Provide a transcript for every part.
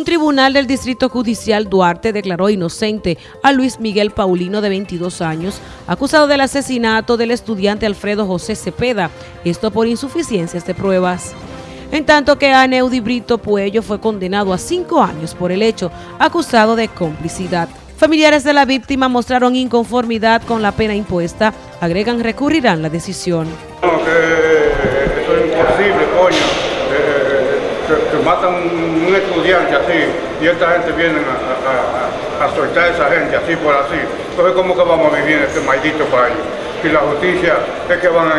Un tribunal del Distrito Judicial Duarte declaró inocente a Luis Miguel Paulino de 22 años, acusado del asesinato del estudiante Alfredo José Cepeda, esto por insuficiencias de pruebas. En tanto que Aneudi Brito Puello fue condenado a cinco años por el hecho, acusado de complicidad. Familiares de la víctima mostraron inconformidad con la pena impuesta, agregan recurrirán la decisión. Es imposible, coño que, matan un estudiante así y esta gente viene a, a, soltar a esa gente así por así. Entonces, ¿cómo que vamos a vivir en este maldito país? Y la justicia es que van,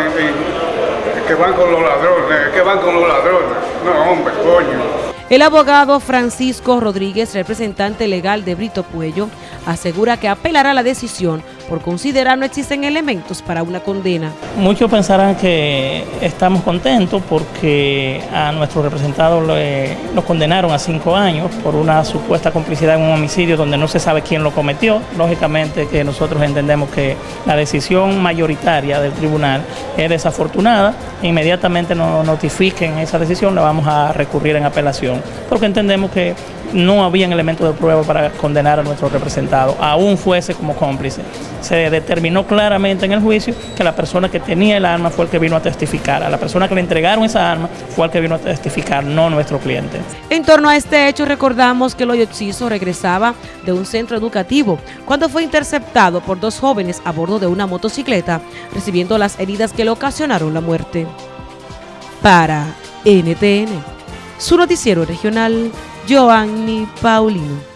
que van con los ladrones, es que van con los ladrones. No, hombre, coño. El abogado Francisco Rodríguez, representante legal de Brito Puello, asegura que apelará la decisión por considerar no existen elementos para una condena. Muchos pensarán que estamos contentos porque a nuestro representado lo condenaron a cinco años por una supuesta complicidad en un homicidio donde no se sabe quién lo cometió. Lógicamente que nosotros entendemos que la decisión mayoritaria del tribunal es desafortunada. Inmediatamente nos notifiquen esa decisión, la vamos a recurrir en apelación porque entendemos que no habían elementos de prueba para condenar a nuestro representado, aún fuese como cómplice. Se determinó claramente en el juicio que la persona que tenía el arma fue el que vino a testificar, a la persona que le entregaron esa arma fue el que vino a testificar, no nuestro cliente. En torno a este hecho recordamos que Oxiso regresaba de un centro educativo cuando fue interceptado por dos jóvenes a bordo de una motocicleta, recibiendo las heridas que le ocasionaron la muerte. Para NTN, su noticiero regional, Joanny Paulino.